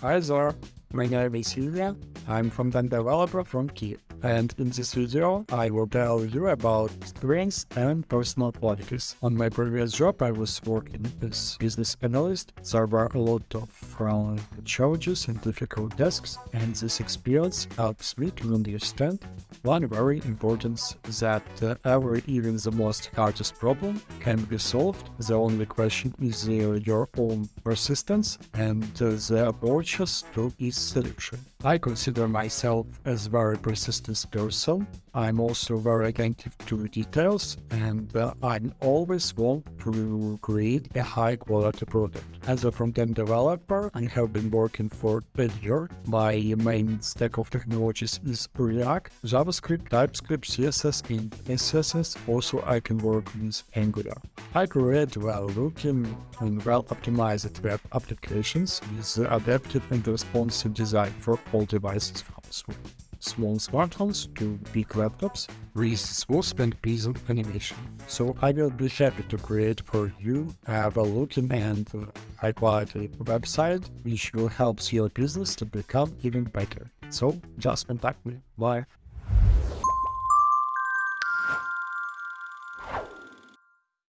There, my name is Ilya. I'm from the developer from Kiev. And in this video, I will tell you about strengths and personal qualities. On my previous job, I was working as business analyst. There were a lot of uh, challenges and difficult tasks, and this experience helps me to understand one very important that uh, every, even the most hardest problem can be solved. The only question is uh, your own persistence and uh, the approaches to its solution. I consider myself as very persistent person. I'm also very attentive to details and uh, I always want to create a high quality product. As a front-end developer, I have been working for a year. My main stack of technologies is React, JavaScript, TypeScript, CSS, and SSS. Also, I can work with Angular. I create well-looking and well-optimized web applications with adaptive and responsive design for all devices from small smartphones to big laptops with smooth and pleasant animation. So I will be happy to create for you a well-looking and uh, high-quality website which will help your business to become even better. So just contact me. Bye.